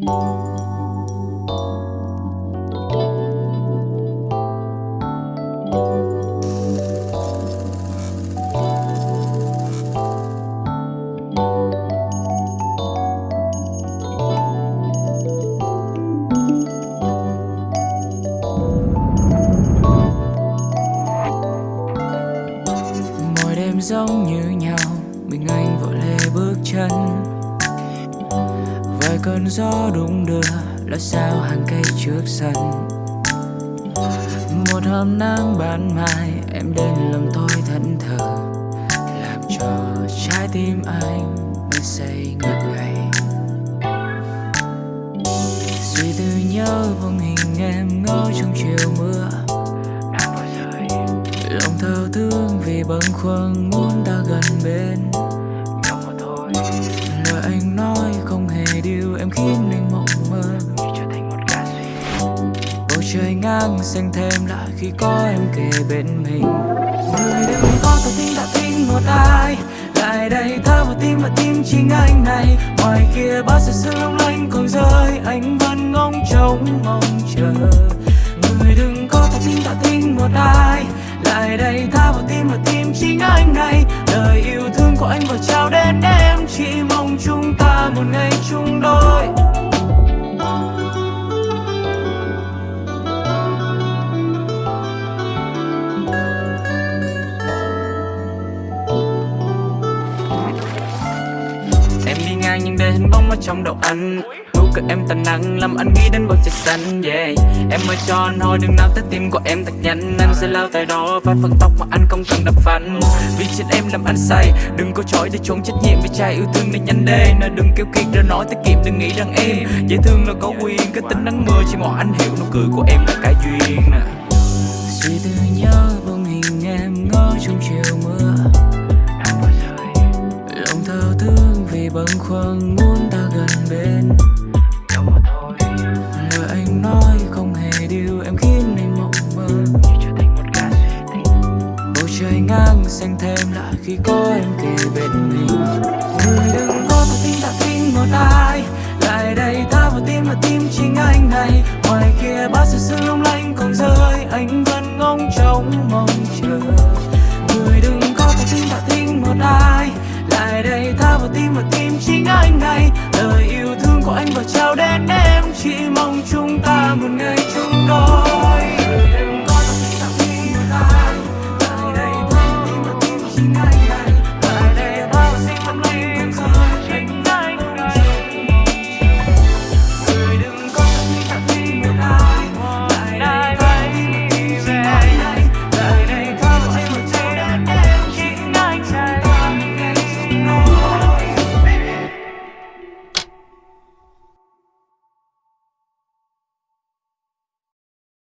mỗi đêm giống như nhau mình anh vội lê bước chân cơn gió đung đưa lối sao hàng cây trước sân? Một hôm nắng ban mai, em đến làm tôi thẫn thờ. Làm cho trái tim anh mới say ngất ngây. Suy tư nhớ bóng hình em ngỡ trong chiều mưa. Nắng lòng thao thương vì bâng khuâng muốn trời ngang, xanh thêm lại khi có em kề bên mình. Người đừng có tỏ tin đã tin một ai. Lại đây thơ vào tim và tim chính anh này. Ngoài kia bao sự sương long lanh còn rơi anh vẫn ngóng trông mong chờ. Người đừng có tỏ tin đã tin một ai. Lại đây tha vào tim và tim chính anh này. Lời yêu thương của anh vừa trao đến em, chỉ mong chúng ta một ngày chung đôi. Nhưng ở trong đầu anh Nụ cười em tàn năng làm anh nghĩ đến bầu trời xanh, yeah. Em ơi, cho anh đừng nào tới tim của em thật nhanh. Anh sẽ lao tay đó và phần tóc mà anh không cần đập phanh. Vì trên em làm anh say, Đừng có chối để trốn trách nhiệm vì trai yêu thương nên nhanh đê Nên đừng kêu kiệt ra nói tiết kiệm, đừng nghĩ rằng em Dễ thương là có quyền cái tính nắng mưa chỉ một anh hiểu nụ cười của em là cái ngày bâng khuâng muốn ta gần bên. Lời anh nói không hề điều em khiến anh mộng mơ. Bầu trời ngang xanh thêm lại khi có em kề bên mình. Người đừng có vào tim ta tin một ai lại đây ta vào tim và tim chính anh này. Ngoài kia bao sự sự lung lanh còn rơi. Anh vẫn ngóng trông mong chờ. Người đừng có vào tim ta tin một ai tại đây, tha vào tim và tim chính anh này. Lời yêu thương của anh và trao đến em, chỉ mong chúng ta một ngày